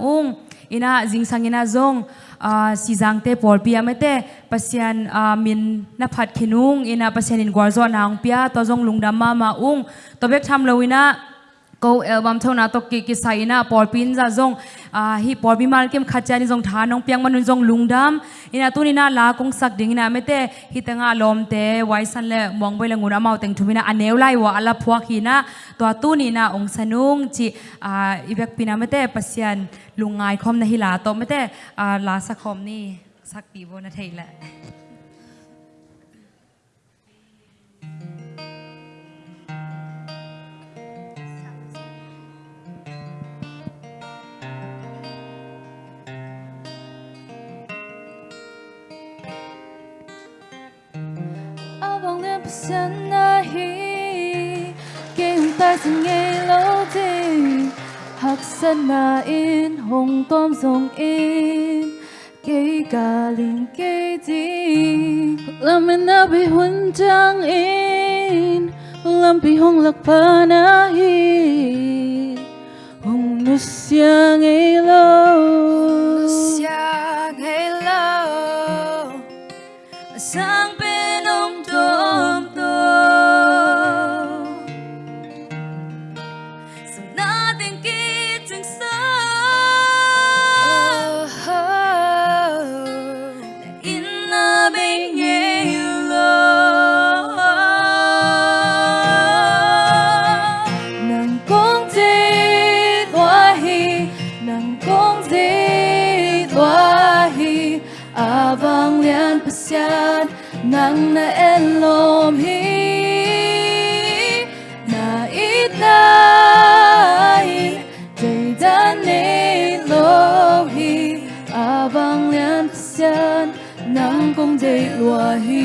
ung. Ina zing sang ina zong. Ah, si jangte pol pia mete pasian ah, min na phat khinung ina pasian in gorzo nang pia to zong lungdam ma ma ung. To bek tham loina ko album thona to ki ki saina por pin za zong a hi por bi mal kem khacha ni zong tha nong piang manun zong lungdam ina tu ni na la kong sak ding na mete hi tanga lom te wai san le mong boi la ngura mau teng thumina aneu lai wa ala phuak hi na to tu ni na ong sanung chi a ibek pina mete pasian lungai khom na hi la to mete a la sa khom ni sak pi bo na thei la Avant Na passion nahi Kêu ta sang nghe lâu đi Hắc sân na in hồng tôm dòng in. Kê cả linh kê đi Làm mình na bị huân trang in. Làm bi hồng lạc pa nahi Hồng nu siang nghe lâu nàng na en lom hi na ít na in day dan ne lo hi. À vang liên pasian nàng con gì hi.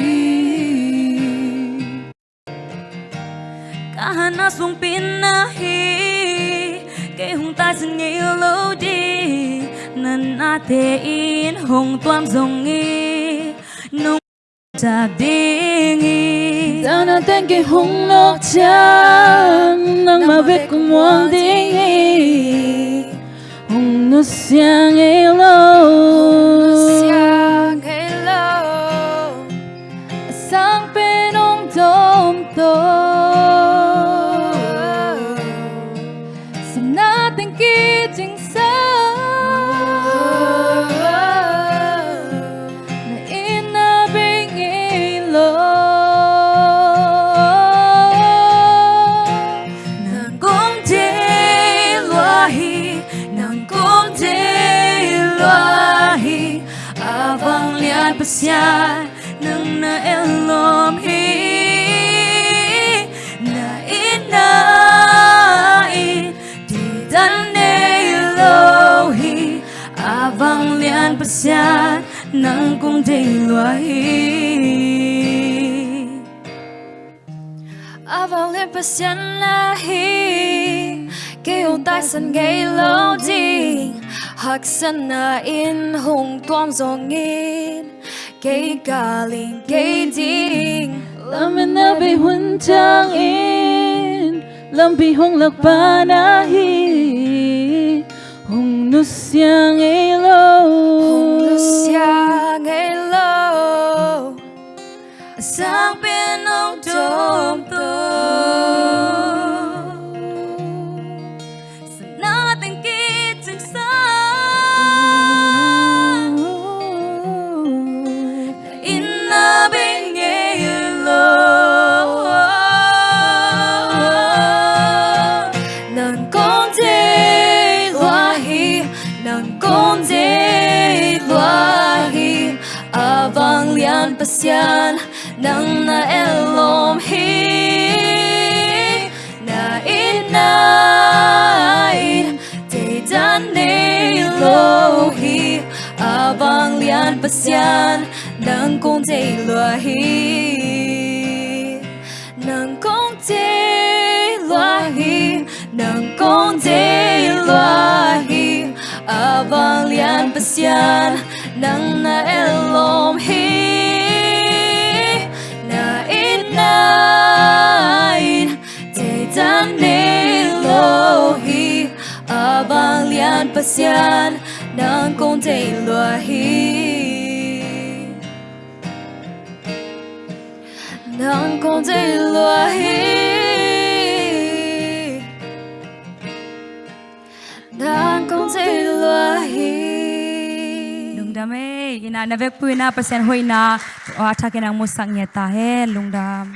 Kahana sung pinahi cây hung ta sang lâu đi. Nan thế in hùng tuam zongi Nung tak dingi Tao na tên kỳ hung nọ chan Nang ma vết cùng muang dingi Hung nu penong Sa natin kiting vang liat pasya Nang na elom hi Na ina i Di dan ne lohi avang lian vang liat pasya Nang lohi avang lian hi. Avant Kêu tai sân gây lâu đi. Hạc sân à, na in hùng toam dòng in Cây cả linh cây ding Lâm in na bị huân trang in Lâm bị hùng lạc ba na hi. Hùng nút siang ấy lian pasyan Nang na elom hi, Na inain Te dan ne lo hi. À, Avang lian pasyan Nang kong te lo hi. Nang kong te lo hi Nang kong te lo hi. À, Avang lian pasyan Nang na elom hi. Vang pasian nang kong te lua hi nang kong te lua hi nang kong te lua hi lungdam e ina navek pu ina pasian hoina athakin ang musang nyeta he lung dam